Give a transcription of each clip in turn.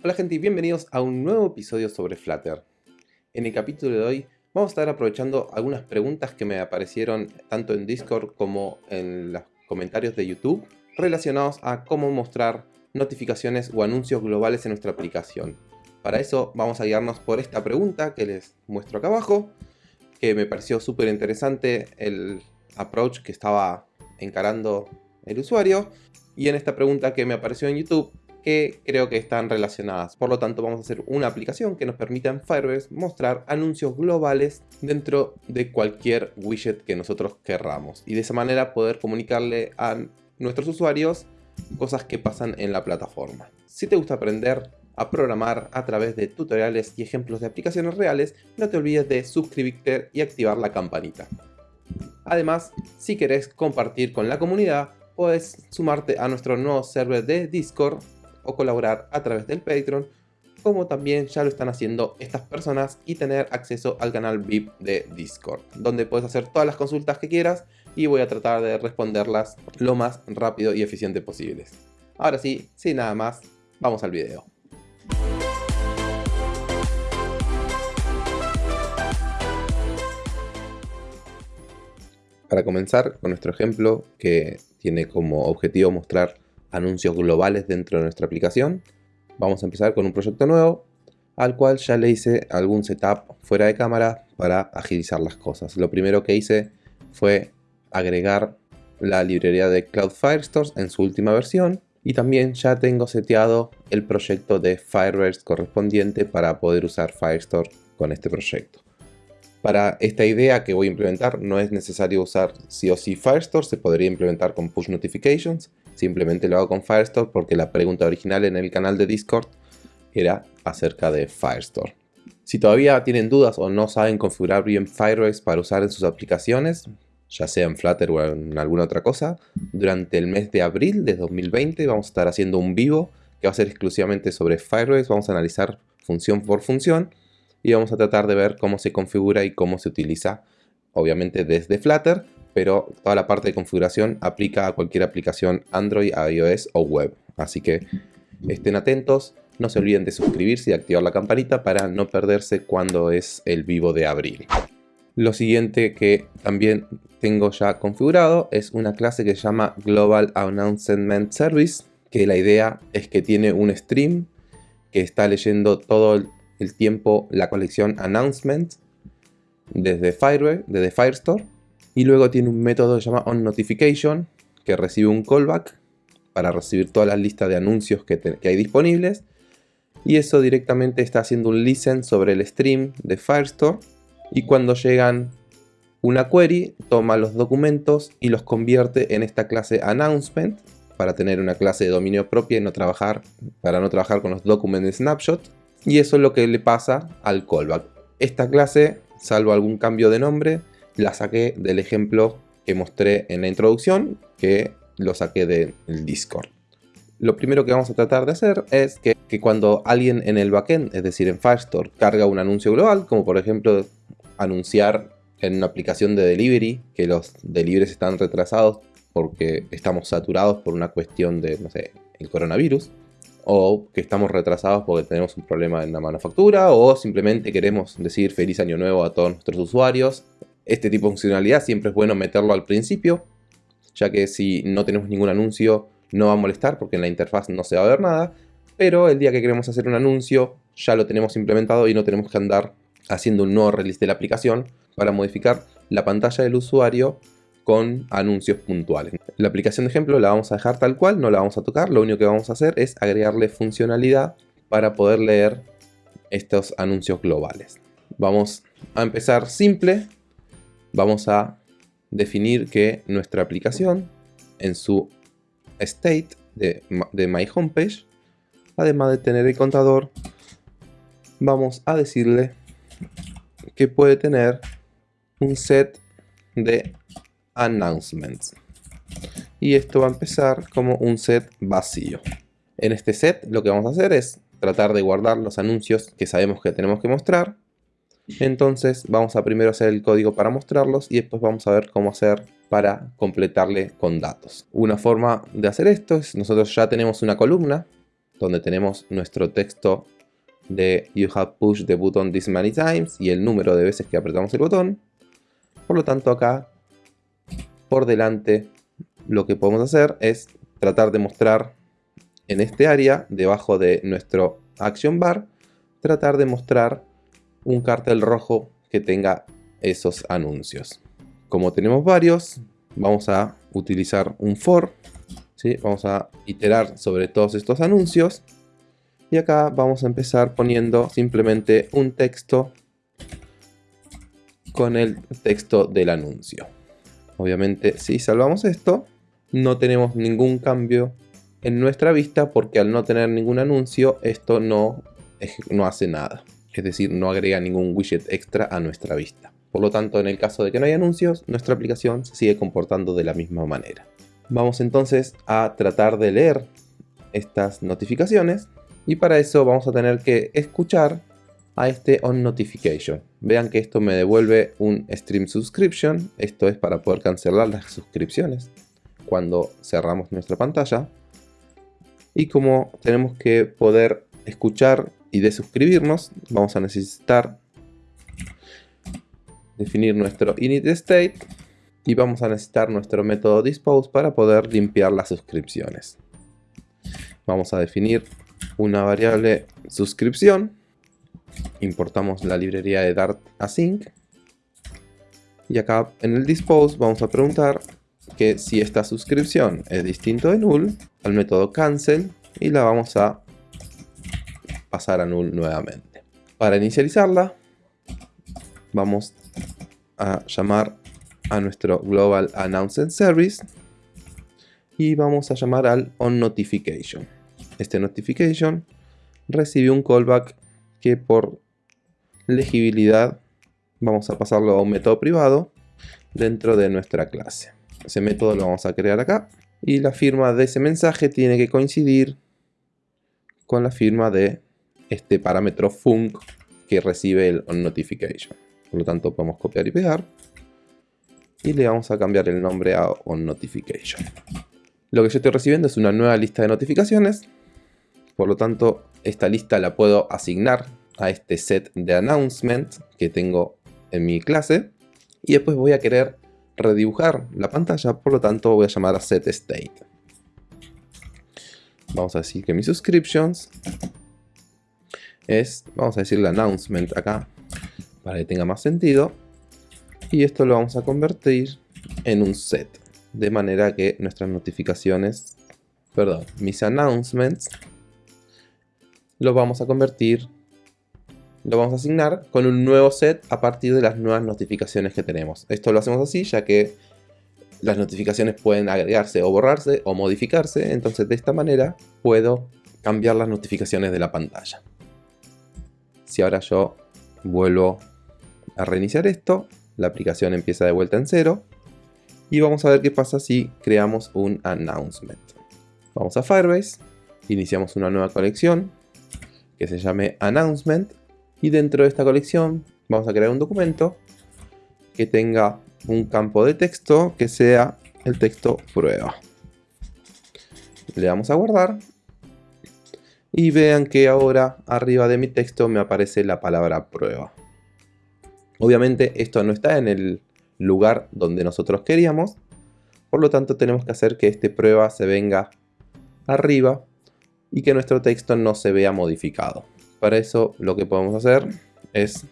Hola gente y bienvenidos a un nuevo episodio sobre Flutter. En el capítulo de hoy vamos a estar aprovechando algunas preguntas que me aparecieron tanto en Discord como en los comentarios de YouTube relacionados a cómo mostrar notificaciones o anuncios globales en nuestra aplicación. Para eso vamos a guiarnos por esta pregunta que les muestro acá abajo, que me pareció súper interesante el approach que estaba encarando el usuario, y en esta pregunta que me apareció en YouTube, que creo que están relacionadas. Por lo tanto, vamos a hacer una aplicación que nos permita en Firebase mostrar anuncios globales dentro de cualquier widget que nosotros querramos. Y de esa manera poder comunicarle a nuestros usuarios cosas que pasan en la plataforma. Si te gusta aprender a programar a través de tutoriales y ejemplos de aplicaciones reales, no te olvides de suscribirte y activar la campanita. Además, si querés compartir con la comunidad, puedes sumarte a nuestro nuevo server de Discord o colaborar a través del Patreon, como también ya lo están haciendo estas personas y tener acceso al canal VIP de Discord, donde puedes hacer todas las consultas que quieras y voy a tratar de responderlas lo más rápido y eficiente posible. Ahora sí, sin nada más, vamos al video. Para comenzar con nuestro ejemplo que tiene como objetivo mostrar anuncios globales dentro de nuestra aplicación, vamos a empezar con un proyecto nuevo al cual ya le hice algún setup fuera de cámara para agilizar las cosas. Lo primero que hice fue agregar la librería de Cloud Firestore en su última versión y también ya tengo seteado el proyecto de Firebase correspondiente para poder usar Firestore con este proyecto. Para esta idea que voy a implementar no es necesario usar sí o sí Firestore, se podría implementar con Push Notifications. Simplemente lo hago con Firestore porque la pregunta original en el canal de Discord era acerca de Firestore. Si todavía tienen dudas o no saben configurar bien Firebase para usar en sus aplicaciones, ya sea en Flutter o en alguna otra cosa, durante el mes de abril de 2020 vamos a estar haciendo un vivo que va a ser exclusivamente sobre Firebase. Vamos a analizar función por función y vamos a tratar de ver cómo se configura y cómo se utiliza, obviamente desde Flutter, pero toda la parte de configuración aplica a cualquier aplicación Android, iOS o web. Así que estén atentos, no se olviden de suscribirse y activar la campanita para no perderse cuando es el vivo de abril. Lo siguiente que también tengo ya configurado es una clase que se llama Global Announcement Service, que la idea es que tiene un stream que está leyendo todo el tiempo la colección Announcement desde, Fire, desde Firestore y luego tiene un método que se llama OnNotification que recibe un callback para recibir todas las listas de anuncios que, hay disponibles y eso directamente está haciendo un listen sobre el stream de Firestore y cuando llegan una query, toma los documentos y los convierte en esta clase announcement para tener una clase de dominio propia y no trabajar, para no trabajar con los document snapshot. Y eso es lo que le pasa al callback. Esta clase, salvo algún cambio de nombre, la saqué del ejemplo que mostré en la introducción, que lo saqué del Discord. Lo primero que vamos a tratar de hacer es que, cuando alguien en el backend, es decir en Firestore, carga un anuncio global, como por ejemplo anunciar en una aplicación de delivery que los deliveries están retrasados porque estamos saturados por una cuestión de, no sé, el coronavirus, o que estamos retrasados porque tenemos un problema en la manufactura, o simplemente queremos decir feliz año nuevo a todos nuestros usuarios. Este tipo de funcionalidad siempre es bueno meterlo al principio, ya que si no tenemos ningún anuncio no va a molestar porque en la interfaz no se va a ver nada, pero el día que queremos hacer un anuncio ya lo tenemos implementado y no tenemos que andar haciendo un nuevo release de la aplicación para modificar la pantalla del usuario con anuncios puntuales. La aplicación de ejemplo la vamos a dejar tal cual, no la vamos a tocar, lo único que vamos a hacer es agregarle funcionalidad para poder leer estos anuncios globales. Vamos a empezar simple, vamos a definir que nuestra aplicación en su state de, My Homepage, además de tener el contador, vamos a decirle que puede tener un set de announcements. Y esto va a empezar como un set vacío. En este set lo que vamos a hacer es tratar de guardar los anuncios que sabemos que tenemos que mostrar. Entonces vamos a primero hacer el código para mostrarlos y después vamos a ver cómo hacer para completarle con datos. Una forma de hacer esto es, nosotros ya tenemos una columna donde tenemos nuestro texto de You have pushed the button this many times y el número de veces que apretamos el botón. Por lo tanto acá, por delante, lo que podemos hacer es tratar de mostrar en este área, debajo de nuestro action bar, tratar de mostrar un cartel rojo que tenga esos anuncios. Como tenemos varios, vamos a utilizar un for. Vamos a iterar sobre todos estos anuncios. Y acá vamos a empezar poniendo simplemente un texto con el texto del anuncio. Obviamente si salvamos esto, no tenemos ningún cambio en nuestra vista porque al no tener ningún anuncio, esto no, no hace nada. Es decir, no agrega ningún widget extra a nuestra vista. Por lo tanto, en el caso de que no haya anuncios, nuestra aplicación se sigue comportando de la misma manera. Vamos entonces a tratar de leer estas notificaciones y para eso vamos a tener que escuchar a este on notification. Vean que esto me devuelve un stream subscription. Esto es para poder cancelar las suscripciones cuando cerramos nuestra pantalla. Y como tenemos que poder escuchar y desuscribirnos, vamos a necesitar definir nuestro init state y vamos a necesitar nuestro método dispose para poder limpiar las suscripciones. Vamos a definir una variable suscripción. Importamos la librería de Dart async. Y acá en el dispose vamos a preguntar que si esta suscripción es distinto de null, al método cancel y la vamos a pasar a null nuevamente. Para inicializarla, vamos a llamar a nuestro Global Announcement Service y vamos a llamar al onNotification. Este notification recibe un callback que por legibilidad vamos a pasarlo a un método privado dentro de nuestra clase. Ese método lo vamos a crear acá y la firma de ese mensaje tiene que coincidir con la firma de este parámetro func que recibe el onNotification. Por lo tanto podemos copiar y pegar. Y le vamos a cambiar el nombre a onNotification. Lo que yo estoy recibiendo es una nueva lista de notificaciones. Por lo tanto, esta lista la puedo asignar a este set de announcement que tengo en mi clase. Y después voy a querer redibujar la pantalla, por lo tanto voy a llamar a setState. Vamos a decir que mis subscriptions es, vamos a decirle announcement acá, para que tenga más sentido. Y esto lo vamos a convertir en un set, de manera que nuestras notificaciones, perdón, mis announcements, los vamos a convertir, lo vamos a asignar con un nuevo set a partir de las nuevas notificaciones que tenemos. Esto lo hacemos así ya que las notificaciones pueden agregarse o borrarse o modificarse, entonces de esta manera puedo cambiar las notificaciones de la pantalla. Si ahora yo vuelvo a reiniciar esto, la aplicación empieza de vuelta en cero. Y vamos a ver qué pasa si creamos un announcement. Vamos a Firebase, iniciamos una nueva colección que se llame announcement. Y dentro de esta colección vamos a crear un documento que tenga un campo de texto que sea el texto prueba. Le damos a guardar y vean que ahora arriba de mi texto me aparece la palabra prueba. Obviamente esto no está en el lugar donde nosotros queríamos, por lo tanto tenemos que hacer que este prueba se venga arriba y que nuestro texto no se vea modificado. Para eso lo que podemos hacer es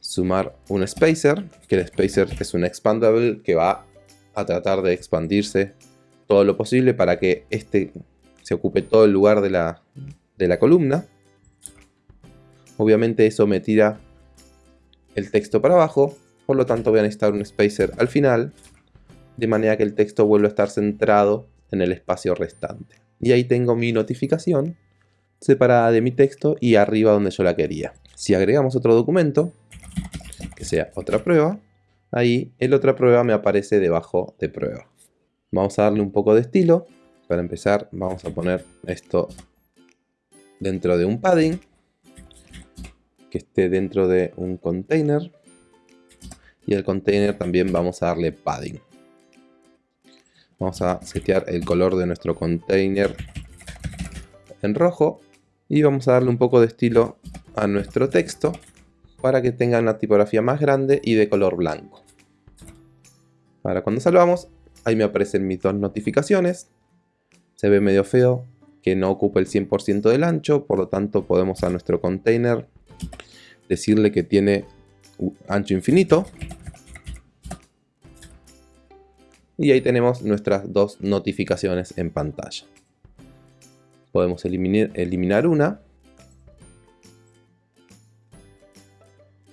sumar un spacer, que el spacer es un expandable que va a tratar de expandirse todo lo posible para que este se ocupe todo el lugar de la, de la columna. Obviamente eso me tira el texto para abajo, por lo tanto voy a necesitar un spacer al final, de manera que el texto vuelva a estar centrado en el espacio restante. Y ahí tengo mi notificación separada de mi texto y arriba donde yo la quería. Si agregamos otro documento, que sea otra prueba, ahí el otra prueba me aparece debajo de prueba. Vamos a darle un poco de estilo para empezar vamos a poner esto dentro de un padding que esté dentro de un container y el container también vamos a darle padding vamos a setear el color de nuestro container en rojo y vamos a darle un poco de estilo a nuestro texto para que tenga una tipografía más grande y de color blanco. Ahora cuando salvamos, ahí me aparecen mis dos notificaciones. Se ve medio feo, que no ocupa el 100% del ancho, por lo tanto podemos a nuestro container decirle que tiene ancho infinito. Y ahí tenemos nuestras dos notificaciones en pantalla. Podemos eliminar, eliminar una.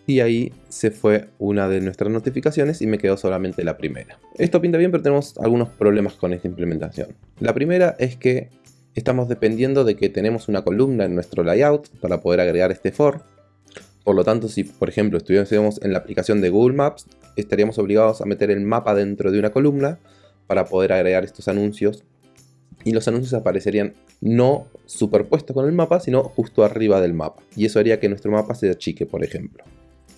Y ahí se fue una de nuestras notificaciones y me quedó solamente la primera. Esto pinta bien, pero tenemos algunos problemas con esta implementación. La primera es que estamos dependiendo de que tenemos una columna en nuestro layout para poder agregar este for. Por lo tanto, si por ejemplo estuviésemos en la aplicación de Google Maps, estaríamos obligados a meter el mapa dentro de una columna para poder agregar estos anuncios. Y los anuncios aparecerían no superpuestos con el mapa, sino justo arriba del mapa. Y eso haría que nuestro mapa se achique, por ejemplo.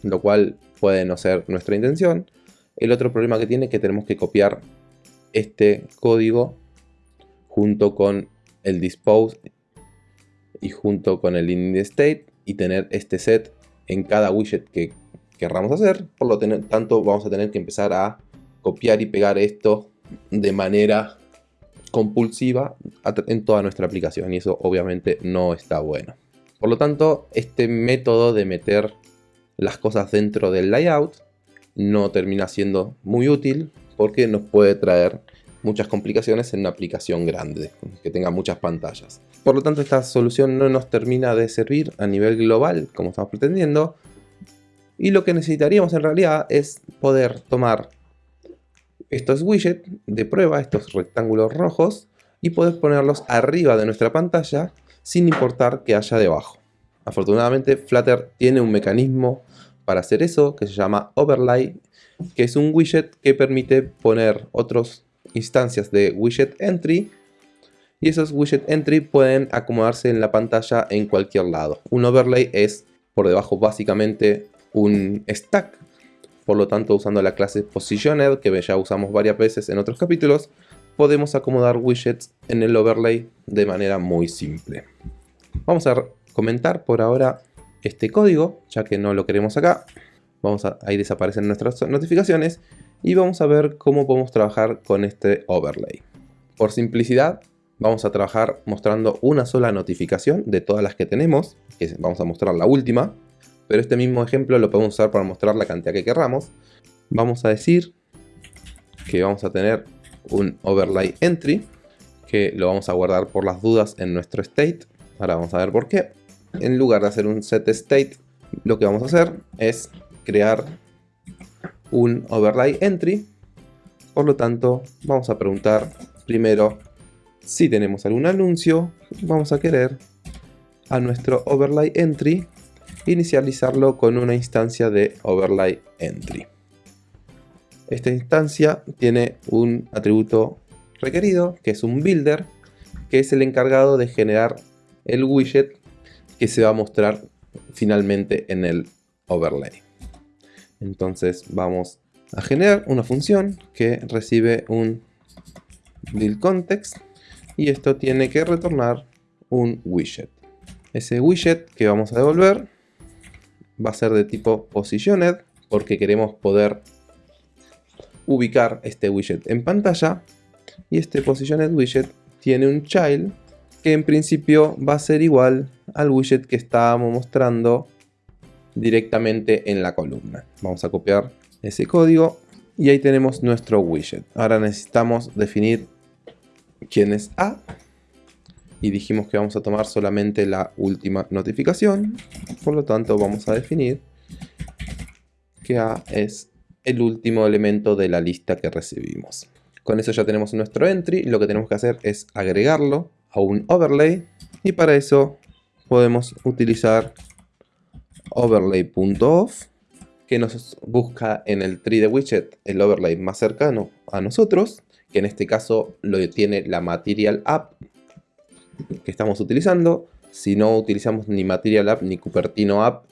Lo cual puede no ser nuestra intención. El otro problema que tiene es que tenemos que copiar este código junto con el dispose y junto con el init state y tener este set en cada widget que querramos hacer. Por lo tanto vamos a tener que empezar a copiar y pegar esto de manera compulsiva en toda nuestra aplicación y eso obviamente no está bueno. Por lo tanto, este método de meter las cosas dentro del layout no termina siendo muy útil porque nos puede traer muchas complicaciones en una aplicación grande, que tenga muchas pantallas. Por lo tanto, esta solución no nos termina de servir a nivel global, como estamos pretendiendo, y lo que necesitaríamos en realidad es poder tomar estos widgets de prueba, estos rectángulos rojos, y poder ponerlos arriba de nuestra pantalla sin importar que haya debajo. Afortunadamente Flutter tiene un mecanismo para hacer eso que se llama Overlay, que es un widget que permite poner otros instancias de widget entry y esos widget entry pueden acomodarse en la pantalla en cualquier lado. Un overlay es por debajo básicamente un stack, por lo tanto usando la clase positioned que ya usamos varias veces en otros capítulos, podemos acomodar widgets en el overlay de manera muy simple. Vamos a comentar por ahora este código, ya que no lo queremos acá. Vamos a, ahí desaparecen nuestras notificaciones y vamos a ver cómo podemos trabajar con este overlay. Por simplicidad, vamos a trabajar mostrando una sola notificación de todas las que tenemos, que vamos a mostrar la última, pero este mismo ejemplo lo podemos usar para mostrar la cantidad que querramos. Vamos a decir que vamos a tener un overlay entry, que lo vamos a guardar por las dudas en nuestro state. Ahora vamos a ver por qué. En lugar de hacer un set state, lo que vamos a hacer es crear un overlay entry. Por lo tanto, vamos a preguntar primero si tenemos algún anuncio. Vamos a querer a nuestro overlay entry inicializarlo con una instancia de overlay entry. Esta instancia tiene un atributo requerido, que es un builder, que es el encargado de generar el widget que se va a mostrar finalmente en el overlay. Entonces vamos a generar una función que recibe un build context y esto tiene que retornar un widget. Ese widget que vamos a devolver va a ser de tipo positioned porque queremos poder ubicar este widget en pantalla y este positioned widget tiene un child que en principio va a ser igual al widget que estábamos mostrando directamente en la columna. Vamos a copiar ese código y ahí tenemos nuestro widget. Ahora necesitamos definir quién es A y dijimos que vamos a tomar solamente la última notificación. Por lo tanto vamos a definir que A es el último elemento de la lista que recibimos. Con eso ya tenemos nuestro entry. Lo que tenemos que hacer es agregarlo a un overlay y para eso podemos utilizar overlay.off que nos busca en el tree de widget el overlay más cercano a nosotros, que en este caso lo tiene la Material App que estamos utilizando. Si no utilizamos ni Material App ni Cupertino App,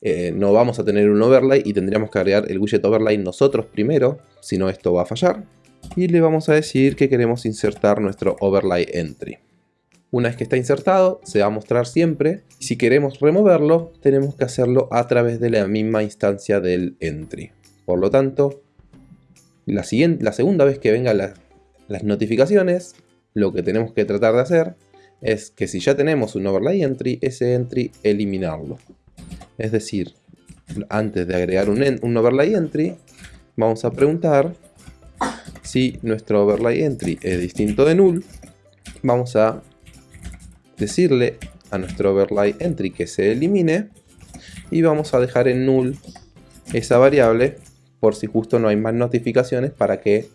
eh, no vamos a tener un overlay y tendríamos que agregar el widget overlay nosotros primero, si no esto va a fallar. Y le vamos a decir que queremos insertar nuestro overlay entry. Una vez que está insertado, se va a mostrar siempre. Si queremos removerlo, tenemos que hacerlo a través de la misma instancia del entry. Por lo tanto, la, siguiente, la segunda vez que vengan las notificaciones, lo que tenemos que tratar de hacer es que si ya tenemos un overlay entry, ese entry eliminarlo. Es decir, antes de agregar un, un overlay entry, vamos a preguntar si nuestro overlay entry es distinto de null. Vamos a decirle a nuestro overlay entry que se elimine y vamos a dejar en null esa variable por si justo no hay más notificaciones para que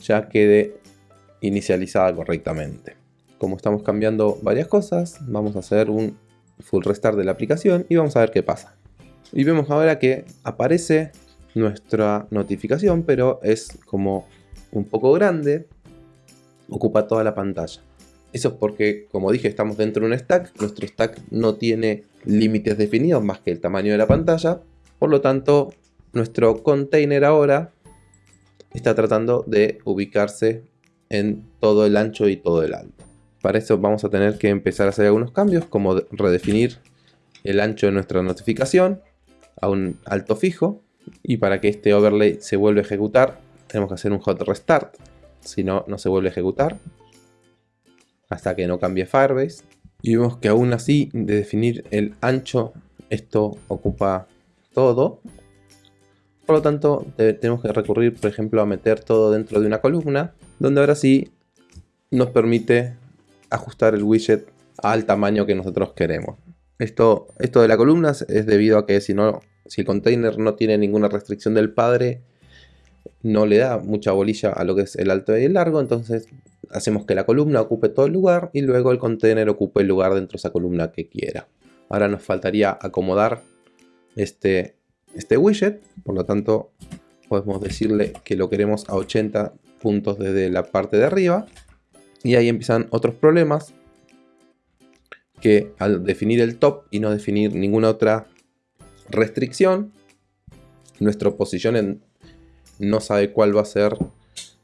ya quede inicializada correctamente. Como estamos cambiando varias cosas, vamos a hacer un full restart de la aplicación y vamos a ver qué pasa. Y vemos ahora que aparece nuestra notificación, pero es como un poco grande, ocupa toda la pantalla. Eso es porque, como dije, estamos dentro de un stack. Nuestro stack no tiene límites definidos más que el tamaño de la pantalla. Por lo tanto, nuestro container ahora está tratando de ubicarse en todo el ancho y todo el alto. Para eso vamos a tener que empezar a hacer algunos cambios, como redefinir el ancho de nuestra notificación a un alto fijo. Y para que este overlay se vuelva a ejecutar, tenemos que hacer un hot restart. Si no, no se vuelve a ejecutar hasta que no cambie Firebase. Y vemos que aún así, de definir el ancho, esto ocupa todo. Por lo tanto, tenemos que recurrir, por ejemplo, a meter todo dentro de una columna, donde ahora sí nos permite ajustar el widget al tamaño que nosotros queremos. Esto, esto de la columna es debido a que si, no, si el container no tiene ninguna restricción del padre, no le da mucha bolilla a lo que es el alto y el largo, entonces hacemos que la columna ocupe todo el lugar y luego el container ocupe el lugar dentro de esa columna que quiera. Ahora nos faltaría acomodar este, este widget, por lo tanto podemos decirle que lo queremos a 80 puntos desde la parte de arriba y ahí empiezan otros problemas que al definir el top y no definir ninguna otra restricción nuestro position no sabe cuál va a ser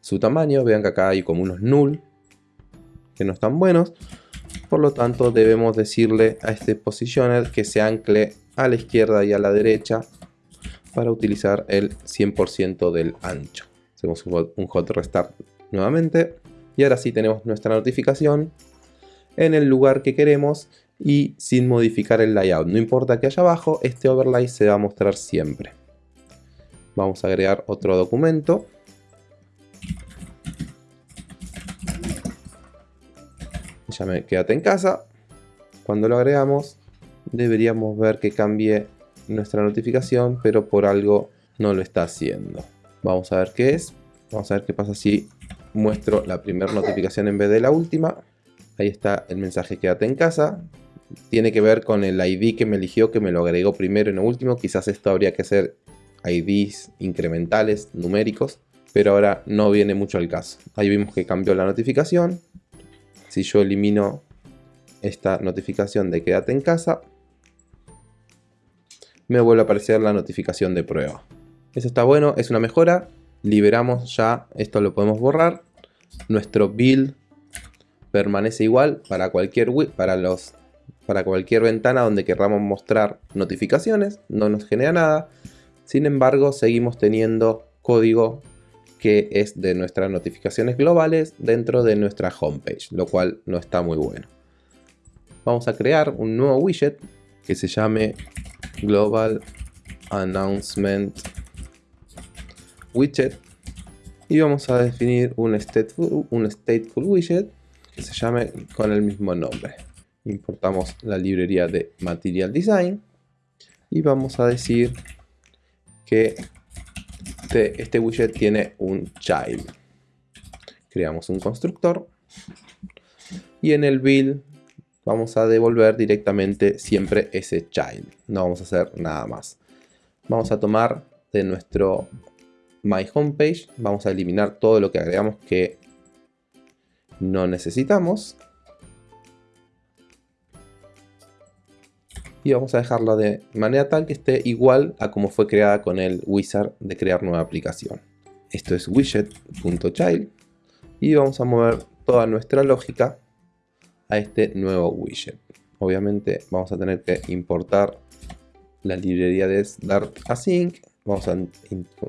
su tamaño. Vean que acá hay como unos null que no están buenos. Por lo tanto debemos decirle a este positioner que se ancle a la izquierda y a la derecha para utilizar el 100% del ancho. Hacemos un hot restart nuevamente y ahora sí tenemos nuestra notificación en el lugar que queremos y sin modificar el layout. No importa que haya abajo, este overlay se va a mostrar siempre. Vamos a agregar otro documento ya quédate en casa. Cuando lo agregamos, deberíamos ver que cambie nuestra notificación, pero por algo no lo está haciendo. Vamos a ver qué es. Vamos a ver qué pasa si muestro la primera notificación en vez de la última. Ahí está el mensaje quédate en casa. Tiene que ver con el ID que me eligió, que me lo agregó primero y no último. Quizás esto habría que hacer IDs incrementales, numéricos. Pero ahora no viene mucho al caso. Ahí vimos que cambió la notificación si yo elimino esta notificación de quédate en casa, me vuelve a aparecer la notificación de prueba. Eso está bueno, es una mejora. Liberamos ya, esto lo podemos borrar. Nuestro build permanece igual para cualquier, para los, para cualquier ventana donde querramos mostrar notificaciones. No nos genera nada. Sin embargo, seguimos teniendo código que es de nuestras notificaciones globales dentro de nuestra homepage, lo cual no está muy bueno. Vamos a crear un nuevo widget que se llame Global Announcement Widget y vamos a definir un stateful, un stateful widget que se llame con el mismo nombre. Importamos la librería de Material Design y vamos a decir que este, widget tiene un child. Creamos un constructor y en el build vamos a devolver directamente siempre ese child. No vamos a hacer nada más. Vamos a tomar de nuestro my homepage, vamos a eliminar todo lo que agregamos que no necesitamos y vamos a dejarlo de manera tal que esté igual a como fue creada con el wizard de crear nueva aplicación. Esto es widget.child y vamos a mover toda nuestra lógica a este nuevo widget. Obviamente vamos a tener que importar la librería de Dart Async, vamos a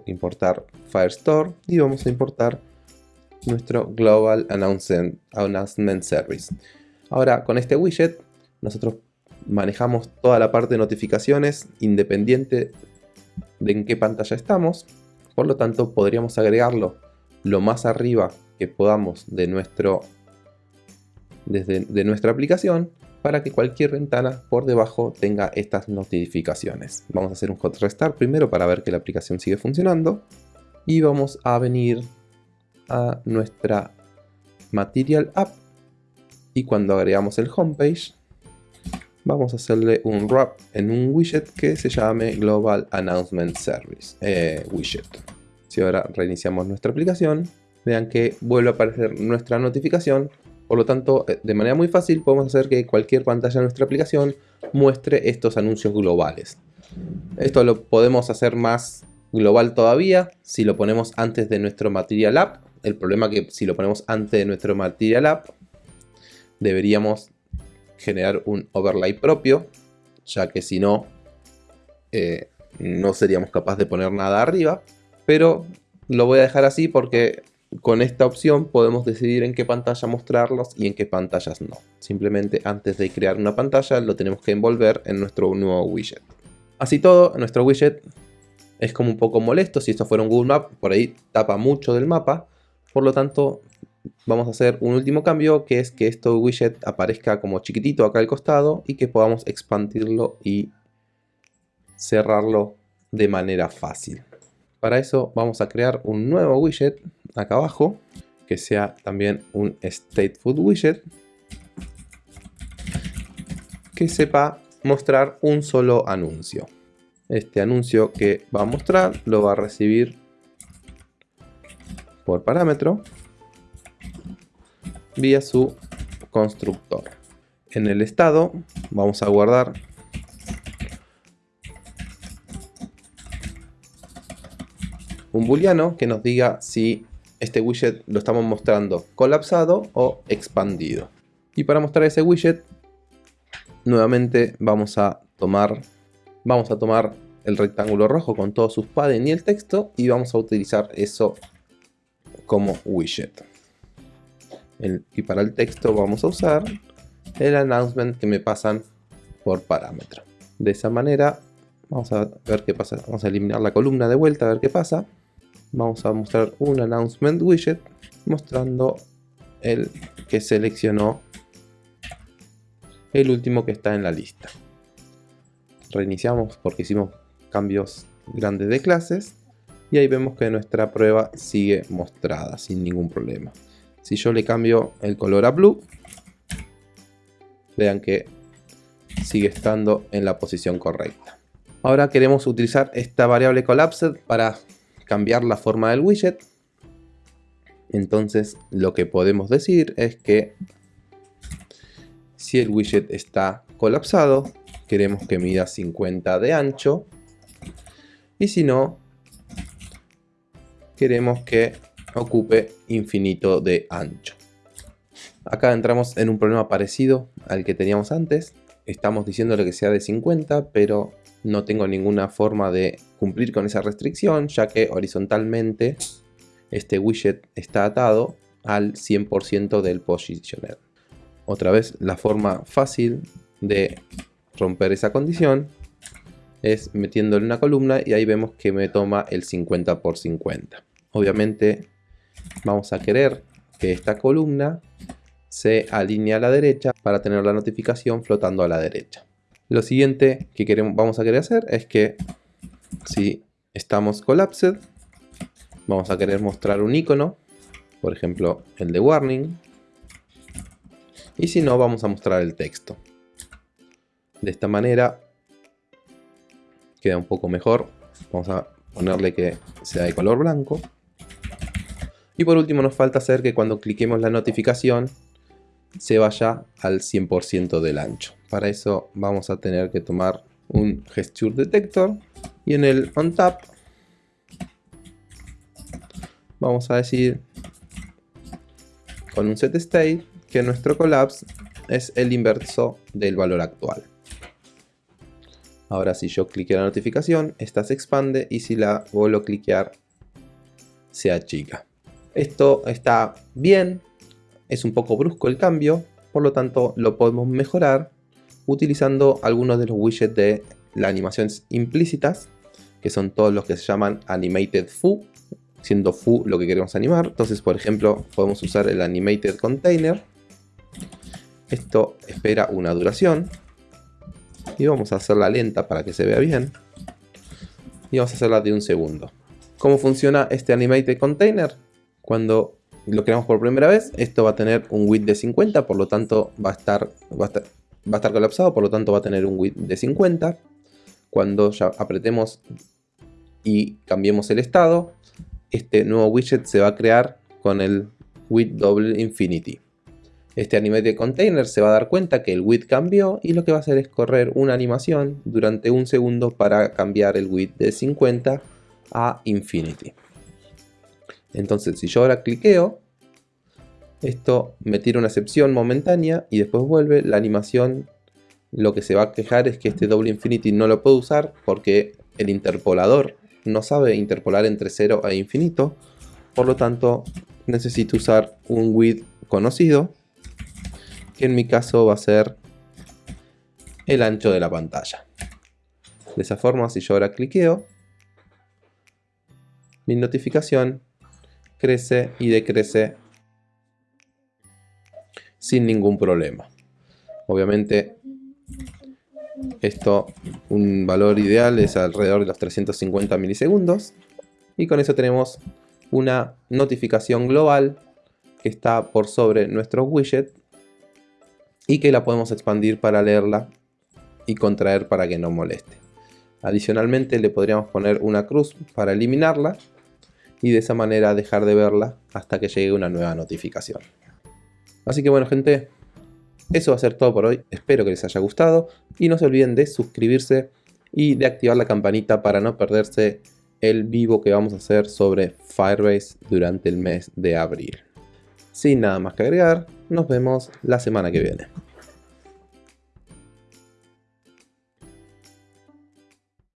importar Firestore y vamos a importar nuestro Global Announcement Service. Ahora con este widget nosotros manejamos toda la parte de notificaciones independiente de en qué pantalla estamos. Por lo tanto podríamos agregarlo lo más arriba que podamos de, nuestro, desde, de nuestra aplicación para que cualquier ventana por debajo tenga estas notificaciones. Vamos a hacer un hot restart primero para ver que la aplicación sigue funcionando. Y vamos a venir a nuestra Material App. Y cuando agregamos el homepage, vamos a hacerle un wrap en un widget que se llame Global Announcement Service eh, widget. Si ahora reiniciamos nuestra aplicación, vean que vuelve a aparecer nuestra notificación por lo tanto, eh, de manera muy fácil podemos hacer que cualquier pantalla de nuestra aplicación muestre estos anuncios globales. Esto lo podemos hacer más global todavía si lo ponemos antes de nuestro Material App. El problema es que si lo ponemos antes de nuestro Material App, deberíamos generar un overlay propio, ya que si no, eh, no seríamos capaces de poner nada arriba. Pero lo voy a dejar así porque con esta opción podemos decidir en qué pantalla mostrarlos y en qué pantallas no. Simplemente antes de crear una pantalla lo tenemos que envolver en nuestro nuevo widget. Así todo, nuestro widget es como un poco molesto. Si esto fuera un Google Map, por ahí tapa mucho del mapa. Por lo tanto, vamos a hacer un último cambio, que es que este widget aparezca como chiquitito acá al costado y que podamos expandirlo y cerrarlo de manera fácil. Para eso vamos a crear un nuevo widget acá abajo que sea también un stateful widget que sepa mostrar un solo anuncio. Este anuncio que va a mostrar lo va a recibir por parámetro vía su constructor. En el estado vamos a guardar un booleano que nos diga si este widget lo estamos mostrando colapsado o expandido. Y para mostrar ese widget, nuevamente vamos a tomar, vamos a tomar el rectángulo rojo con todos sus padding y el texto y vamos a utilizar eso como widget. Y para el texto vamos a usar el announcement que me pasan por parámetro. De esa manera vamos a ver qué pasa. Vamos a eliminar la columna de vuelta a ver qué pasa vamos a mostrar un announcement widget mostrando el que seleccionó el último que está en la lista. Reiniciamos porque hicimos cambios grandes de clases y ahí vemos que nuestra prueba sigue mostrada sin ningún problema. Si yo le cambio el color a blue, vean que sigue estando en la posición correcta. Ahora queremos utilizar esta variable collapsed para cambiar la forma del widget. Entonces lo que podemos decir es que si el widget está colapsado, queremos que mida 50 de ancho. Y si no, queremos que ocupe infinito de ancho. Acá entramos en un problema parecido al que teníamos antes. Estamos diciéndole que sea de 50, pero no tengo ninguna forma de cumplir con esa restricción, ya que horizontalmente este widget está atado al 100% del positioner. Otra vez, la forma fácil de romper esa condición es metiéndole una columna y ahí vemos que me toma el 50 por 50. Obviamente vamos a querer que esta columna se alinee a la derecha para tener la notificación flotando a la derecha. Lo siguiente que queremos, vamos a querer hacer es que si estamos collapsed, vamos a querer mostrar un icono, por ejemplo el de warning, y si no vamos a mostrar el texto. De esta manera queda un poco mejor. Vamos a ponerle que sea de color blanco. Y por último nos falta hacer que cuando cliquemos la notificación se vaya al 100% del ancho. Para eso vamos a tener que tomar un gesture detector y en el on tap vamos a decir con un set state que nuestro collapse es el inverso del valor actual. Ahora si yo cliqueo la notificación, esta se expande y si la vuelvo a cliquear, se achica. Esto está bien, es un poco brusco el cambio, por lo tanto lo podemos mejorar utilizando algunos de los widgets de las animaciones implícitas, que son todos los que se llaman Animated Foo, siendo Foo lo que queremos animar. Entonces, por ejemplo, podemos usar el Animated Container. Esto espera una duración. Y vamos a hacerla lenta para que se vea bien. Y vamos a hacerla de un segundo. ¿Cómo funciona este Animated Container? Cuando lo creamos por primera vez, esto va a tener un width de 50, por lo tanto va a estar, va a estar, va a estar colapsado, por lo tanto va a tener un width de 50. Cuando ya apretemos y cambiemos el estado, este nuevo widget se va a crear con el width double infinity. Este animated container se va a dar cuenta que el width cambió y lo que va a hacer es correr una animación durante un segundo para cambiar el width de 50 a infinity. Entonces si yo ahora cliqueo, esto me tira una excepción momentánea y después vuelve la animación. Lo que se va a quejar es que este double infinity no lo puedo usar porque el interpolador no sabe interpolar entre 0 e infinito. Por lo tanto necesito usar un width conocido que en mi caso va a ser el ancho de la pantalla. De esa forma si yo ahora cliqueo mi notificación crece y decrece sin ningún problema. Obviamente esto, un valor ideal es alrededor de los 350 milisegundos. Y con eso tenemos una notificación global que está por sobre nuestro widget y que la podemos expandir para leerla y contraer para que no moleste. Adicionalmente le podríamos poner una cruz para eliminarla y de esa manera dejar de verla hasta que llegue una nueva notificación. Así que bueno gente, eso va a ser todo por hoy, espero que les haya gustado y no se olviden de suscribirse y de activar la campanita para no perderse el vivo que vamos a hacer sobre Firebase durante el mes de abril. Sin nada más que agregar, nos vemos la semana que viene.